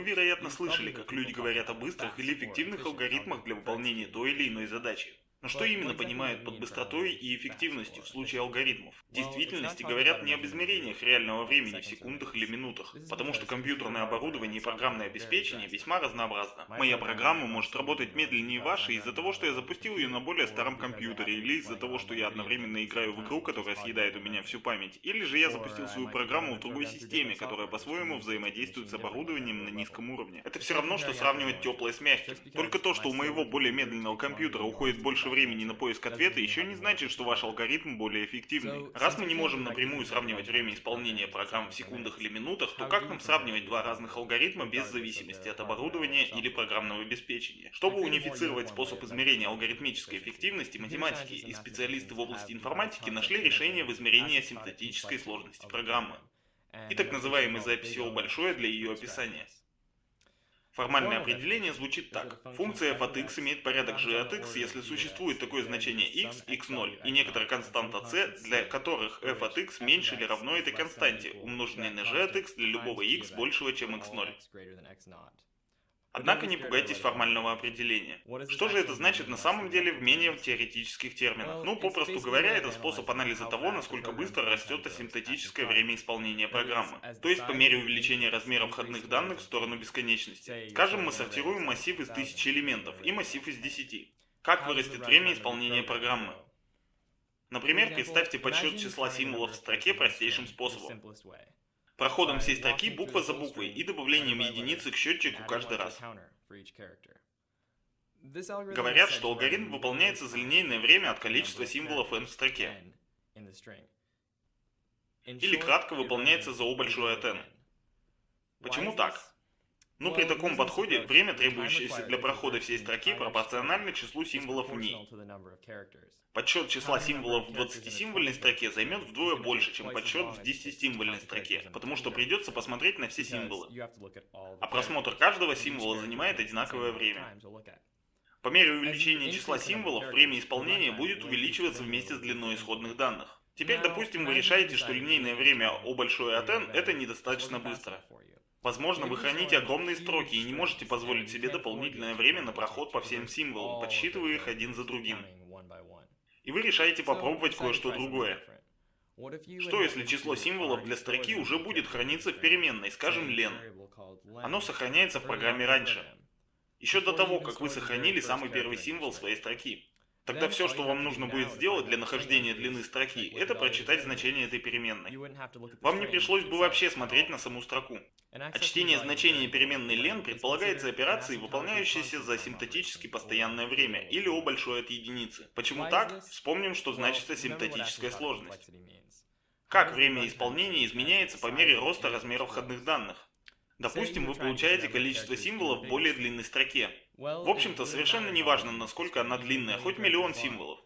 Вы, вероятно, слышали, как люди говорят о быстрых или эффективных алгоритмах для выполнения той или иной задачи. Но что именно понимают под быстротой и эффективностью в случае алгоритмов? В действительности говорят не об измерениях реального времени в секундах или минутах, потому что компьютерное оборудование и программное обеспечение весьма разнообразно. Моя программа может работать медленнее вашей из-за того, что я запустил ее на более старом компьютере, или из-за того, что я одновременно играю в игру, которая съедает у меня всю память, или же я запустил свою программу в другой системе, которая по-своему взаимодействует с оборудованием на низком уровне. Это все равно, что сравнивать теплое с мягким. Только то, что у моего более медленного компьютера уходит больше времени на поиск ответа, еще не значит, что ваш алгоритм более эффективный. Раз мы не можем напрямую сравнивать время исполнения программ в секундах или минутах, то как нам сравнивать два разных алгоритма без зависимости от оборудования или программного обеспечения? Чтобы унифицировать способ измерения алгоритмической эффективности, математики и специалисты в области информатики нашли решение в измерении асимптотической сложности программы. И так называемой записи О большое для ее описания. Формальное определение звучит так. Функция f от x имеет порядок g от x, если существует такое значение x, x0, и некоторая константа c, для которых f от x меньше или равно этой константе, умноженной на g от x для любого x большего, чем x0. Однако не пугайтесь формального определения. Что же это значит на самом деле в менее теоретических терминах? Ну, попросту говоря, это способ анализа того, насколько быстро растет асимптотическое время исполнения программы. То есть по мере увеличения размера входных данных в сторону бесконечности. Скажем, мы сортируем массив из тысячи элементов и массив из десяти. Как вырастет время исполнения программы? Например, представьте подсчет числа символов в строке простейшим способом проходом всей строки буква за буквой и добавлением единицы к счетчику каждый раз. Говорят, что алгоритм выполняется за линейное время от количества символов n в строке. Или кратко выполняется за O большое от n. Почему так? Ну, при таком подходе, время, требующееся для прохода всей строки, пропорционально числу символов в ней. Подсчет числа символов в 20-символьной строке займет вдвое больше, чем подсчет в 10-символьной строке, потому что придется посмотреть на все символы. А просмотр каждого символа занимает одинаковое время. По мере увеличения числа символов, время исполнения будет увеличиваться вместе с длиной исходных данных. Теперь, допустим, вы решаете, что линейное время O большое от n это недостаточно быстро. Возможно, вы храните огромные строки и не можете позволить себе дополнительное время на проход по всем символам, подсчитывая их один за другим. И вы решаете попробовать кое-что другое. Что если число символов для строки уже будет храниться в переменной, скажем, len? Оно сохраняется в программе раньше. Еще до того, как вы сохранили самый первый символ своей строки. Тогда все, что вам нужно будет сделать для нахождения длины строки, это прочитать значение этой переменной. Вам не пришлось бы вообще смотреть на саму строку. А чтение значения переменной len предполагается операцией, выполняющейся за асимптотически постоянное время, или о большой от единицы. Почему так? Вспомним, что значит асимптотическая сложность. Как время исполнения изменяется по мере роста размера входных данных? Допустим, вы получаете количество символов в более длинной строке. В общем-то, совершенно не важно, насколько она длинная, хоть миллион символов.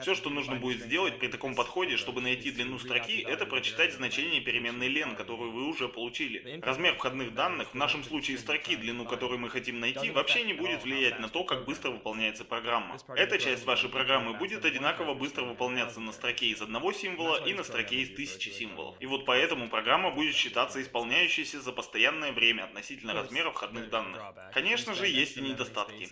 Все, что нужно будет сделать при таком подходе, чтобы найти длину строки, это прочитать значение переменной len, которую вы уже получили. Размер входных данных, в нашем случае строки, длину которой мы хотим найти, вообще не будет влиять на то, как быстро выполняется программа. Эта часть вашей программы будет одинаково быстро выполняться на строке из одного символа и на строке из тысячи символов. И вот поэтому программа будет считаться исполняющейся за постоянное время относительно размера входных данных. Конечно же, есть и недостатки.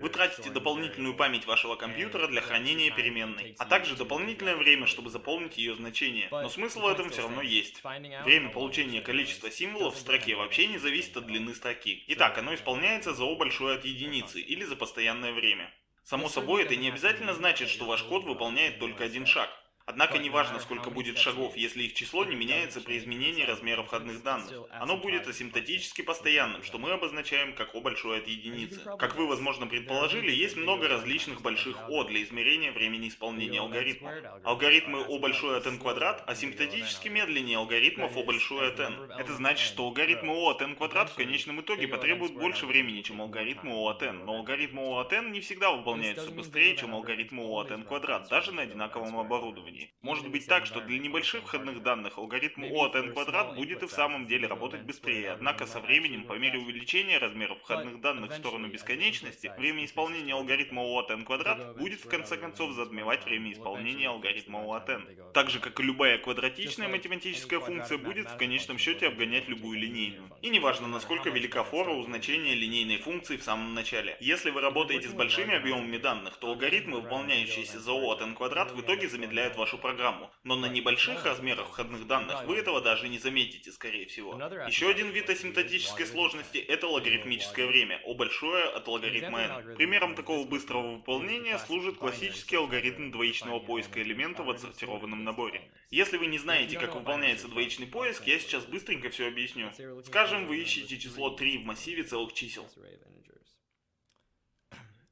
Вы тратите дополнительную память вашего компьютера для хранения переменной переменной, а также дополнительное время, чтобы заполнить ее значение. Но смысл в этом все равно есть. Время получения количества символов в строке вообще не зависит от длины строки. Итак, оно исполняется за O большое от единицы или за постоянное время. Само собой, это не обязательно значит, что ваш код выполняет только один шаг. Однако не важно, сколько будет шагов, если их число не меняется при изменении размера входных данных. Оно будет асимптотически постоянным, что мы обозначаем как О большое от единицы. Как вы, возможно, предположили, есть много различных больших О для измерения времени исполнения алгоритма. Алгоритмы О большое от n квадрат асимптотически медленнее алгоритмов О большое от n. Это значит, что алгоритмы О от n квадрат в конечном итоге потребуют больше времени, чем алгоритмы О от n. Но алгоритмы О от n не всегда выполняются быстрее, чем алгоритмы О от n квадрат, даже на одинаковом оборудовании. Исследований. Может быть так, что для небольших входных данных алгоритм O от n квадрат будет и в самом деле работать быстрее, однако со временем, по мере увеличения размеров входных данных в сторону бесконечности, время исполнения алгоритма O от n квадрат будет в конце концов затмевать время исполнения алгоритма O от n. Так же, как и любая квадратичная математическая функция будет в конечном счете обгонять любую линейную. И неважно, насколько велика фора у значения линейной функции в самом начале. Если вы работаете с большими объемами данных, то алгоритмы, выполняющиеся за O от n квадрат, в итоге замедляют вашу программу. Но на небольших размерах входных данных вы этого даже не заметите, скорее всего. Еще один вид асимптотической сложности – это логарифмическое время, O большое от логарифма n. Примером такого быстрого выполнения служит классический алгоритм двоичного поиска элемента в отсортированном наборе. Если вы не знаете, как выполняется двоичный поиск, я сейчас быстренько все объясню. Скажем, вы ищете число 3 в массиве целых чисел.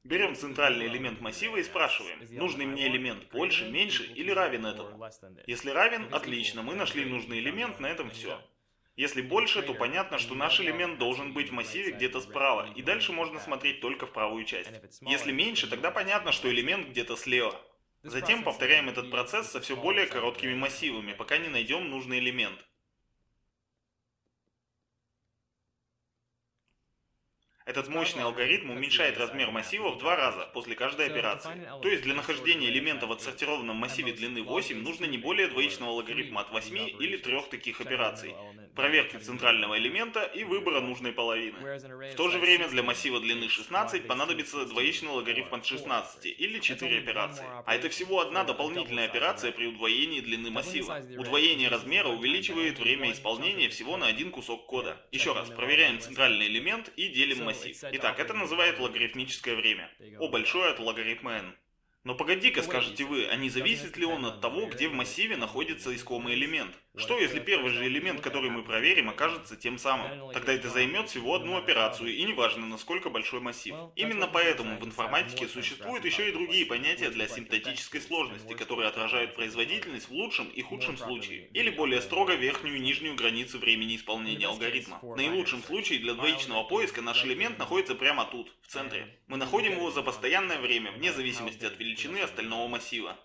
Берем центральный элемент массива и спрашиваем, нужный мне элемент больше, меньше или равен этому. Если равен, отлично, мы нашли нужный элемент, на этом все. Если больше, то понятно, что наш элемент должен быть в массиве где-то справа, и дальше можно смотреть только в правую часть. Если меньше, тогда понятно, что элемент где-то слева. Затем повторяем этот процесс со все более короткими массивами, пока не найдем нужный элемент. Этот мощный алгоритм уменьшает размер массива в два раза после каждой операции. То есть для нахождения элемента в отсортированном массиве длины 8 нужно не более двоичного логарифма от 8 или трех таких операций, проверки центрального элемента и выбора нужной половины. В то же время для массива длины 16 понадобится двоичный логарифм от 16 или 4 операции. А это всего одна дополнительная операция при удвоении длины массива. Удвоение размера увеличивает время исполнения всего на один кусок кода. Еще раз, проверяем центральный элемент и делим массив. Итак, это называют логарифмическое время. О большое от логарифма n. Но погоди-ка, скажете вы, а не зависит ли он от того, где в массиве находится искомый элемент? Что если первый же элемент, который мы проверим, окажется тем самым? Тогда это займет всего одну операцию, и неважно, насколько большой массив. Именно поэтому в информатике существуют еще и другие понятия для симптотической сложности, которые отражают производительность в лучшем и худшем случае. Или более строго верхнюю и нижнюю границы времени исполнения алгоритма. В наилучшем случае для двоичного поиска наш элемент находится прямо тут, в центре. Мы находим его за постоянное время, вне зависимости от величины остального массива.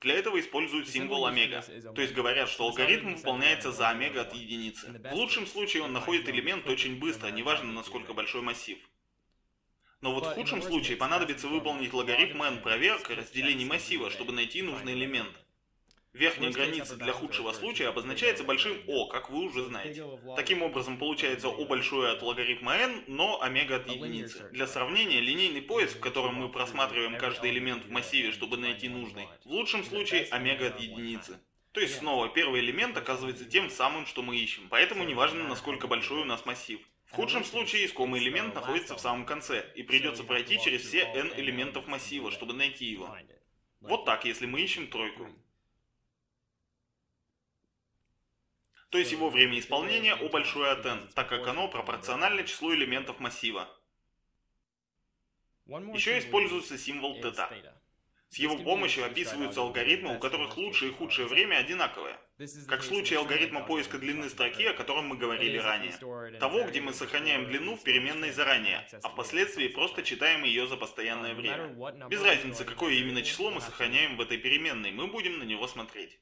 Для этого используют символ омега. То есть говорят, что алгоритм выполняется за омега от единицы. В лучшем случае он находит элемент очень быстро, неважно насколько большой массив. Но вот в худшем случае понадобится выполнить логарифм n проверка разделений массива, чтобы найти нужный элемент. Верхняя граница для худшего случая обозначается большим О, как вы уже знаете. Таким образом, получается О большое от логарифма n, но омега от единицы. Для сравнения, линейный поиск, в котором мы просматриваем каждый элемент в массиве, чтобы найти нужный, в лучшем случае омега от единицы. То есть снова, первый элемент оказывается тем самым, что мы ищем, поэтому неважно, насколько большой у нас массив. В худшем случае искомый элемент находится в самом конце, и придется пройти через все n элементов массива, чтобы найти его. Вот так, если мы ищем тройку. То есть его время исполнения O большое от n, так как оно пропорционально числу элементов массива. Еще используется символ θ. С его помощью описываются алгоритмы, у которых лучшее и худшее время одинаковое. Как в случае алгоритма поиска длины строки, о котором мы говорили ранее. Того, где мы сохраняем длину в переменной заранее, а впоследствии просто читаем ее за постоянное время. Без разницы, какое именно число мы сохраняем в этой переменной, мы будем на него смотреть.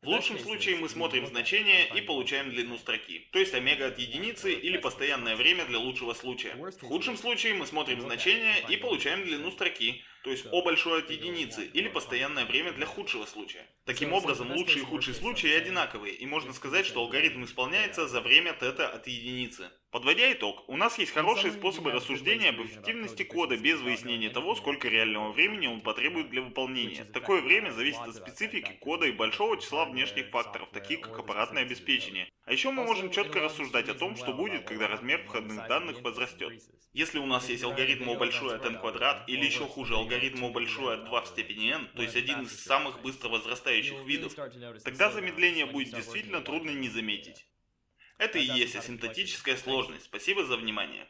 В лучшем случае мы смотрим значение и получаем длину строки, то есть омега от единицы или постоянное время для лучшего случая. В худшем случае мы смотрим значение и получаем длину строки, то есть О большое от единицы или постоянное время для худшего случая. Таким образом, лучший и худший случаи одинаковые, и можно сказать, что алгоритм исполняется за время тета от единицы. Подводя итог, у нас есть хорошие способы рассуждения об эффективности кода без выяснения того, сколько реального времени он потребует для выполнения. Такое время зависит от специфики кода и большого числа внешних факторов, таких как аппаратное обеспечение. А еще мы можем четко рассуждать о том, что будет, когда размер входных данных возрастет. Если у нас есть алгоритм O большой от n квадрат, или еще хуже алгоритм O большой от 2 в степени n, то есть один из самых быстро возрастающих видов, тогда замедление будет действительно трудно не заметить. Это и есть асимптотическая сложность. Спасибо за внимание.